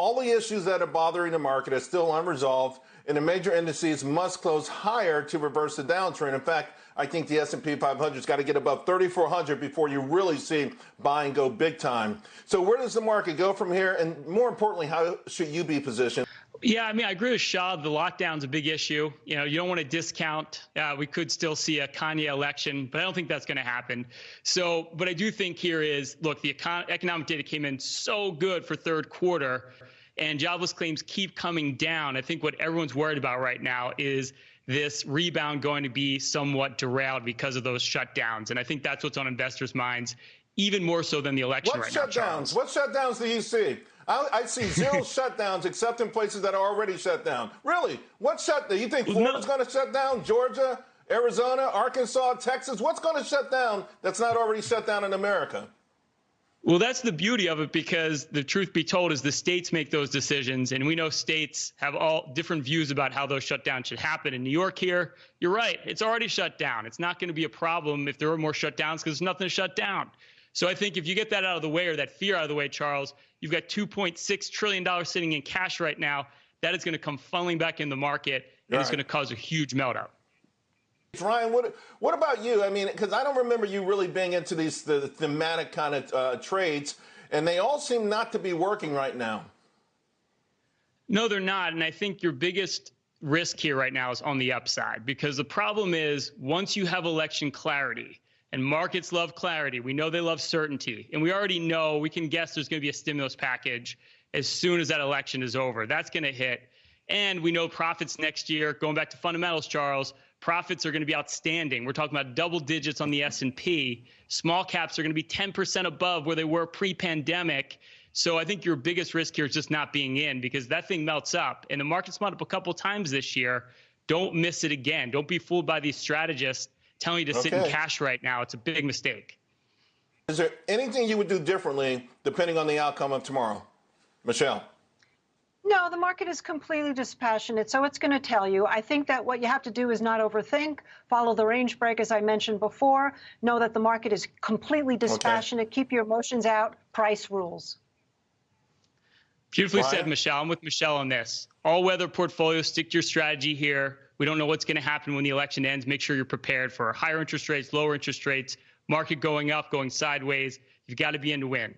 all the issues that are bothering the market are still unresolved, and the major indices must close higher to reverse the downtrend. In fact, I think the S&P 500's got to get above 3,400 before you really see buying go big time. So where does the market go from here? And more importantly, how should you be positioned? Yeah, I mean, I agree with Shah. The lockdown's a big issue. You know, you don't want to discount. Uh, we could still see a Kanye election, but I don't think that's going to happen. So, what I do think here is, look, the econ- economic data came in so good for third quarter, and jobless claims keep coming down. I think what everyone's worried about right now is this rebound going to be somewhat derailed because of those shutdowns, and I think that's what's on investors' minds, even more so than the election what right shutdowns? now. What shutdowns do you see? I, I see zero shutdowns except in places that are already shut down. Really? What shut? You think Florida's going to shut down? Georgia, Arizona, Arkansas, Texas? What's going to shut down that's not already shut down in America? Well, that's the beauty of it because the truth be told is the states make those decisions. And we know states have all different views about how those shutdowns should happen. In New York, here, you're right. It's already shut down. It's not going to be a problem if there are more shutdowns because there's nothing to shut down. So I think if you get that out of the way or that fear out of the way, Charles, you've got $2.6 trillion sitting in cash right now. That is going to come funneling back in the market and right. it's going to cause a huge meltdown. Ryan, what what about you? I mean, because I don't remember you really being into these the thematic kind of uh, trades, and they all seem not to be working right now. No, they're not, and I think your biggest risk here right now is on the upside because the problem is once you have election clarity, and markets love clarity. We know they love certainty. And we already know, we can guess there's going to be a stimulus package as soon as that election is over. That's going to hit. And we know profits next year, going back to fundamentals, Charles, profits are going to be outstanding. We're talking about double digits on the S&P. Small caps are going to be 10% above where they were pre-pandemic. So I think your biggest risk here is just not being in because that thing melts up. And the market's melted up a couple times this year. Don't miss it again. Don't be fooled by these strategists telling you to okay. sit in cash right now. It's a big mistake. Is there anything you would do differently depending on the outcome of tomorrow? Michelle. No, the market is completely dispassionate, so it's going to tell you. I think that what you have to do is not overthink, follow the range break, as I mentioned before, know that the market is completely dispassionate, okay. keep your emotions out, price rules. Beautifully said, Michelle. I'm with Michelle on this. All weather portfolio, stick to your strategy here. We don't know what's going to happen when the election ends. Make sure you're prepared for higher interest rates, lower interest rates, market going up, going sideways. You've got to be in to win.